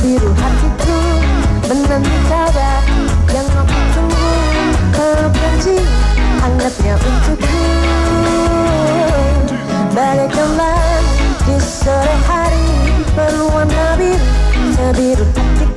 biru hatiku menentara yang aku tunggu kebenci hangatnya untukku. Balik kembali di sore hari berwarna biru sebiru hatiku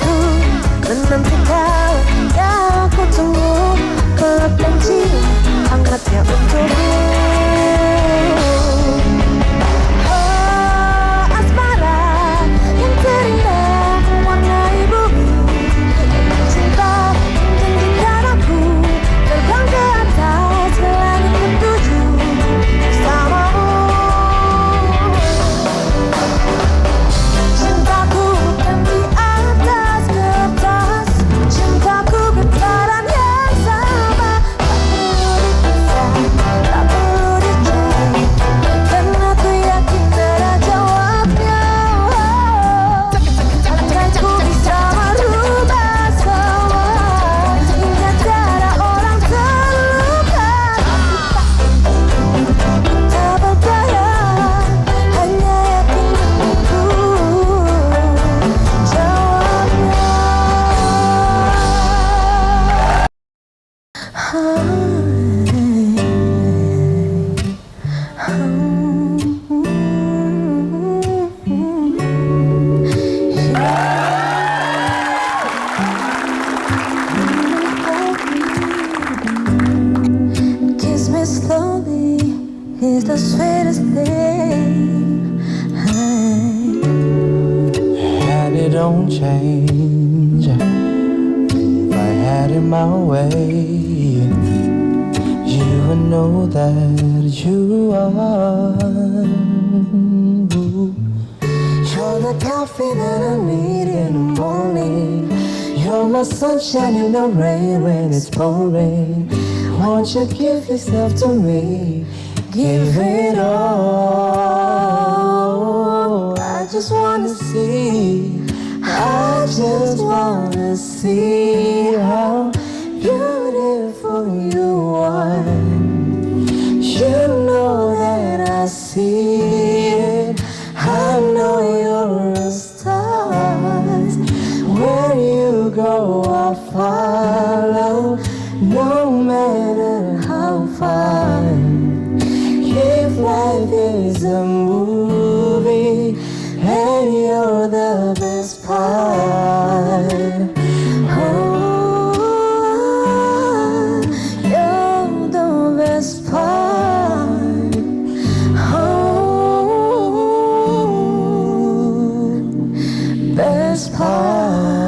change. If I had it my way You would know that you are. You're the coffee that I need in the morning. You're my sunshine in the rain when it's pouring. Won't you give yourself to me? Give it all. I just wanna see I just wanna see how beautiful you are. You know that I see it. I know you're a star. Where you go, I'll follow. No matter how far. If life is a movie and you're the Best part.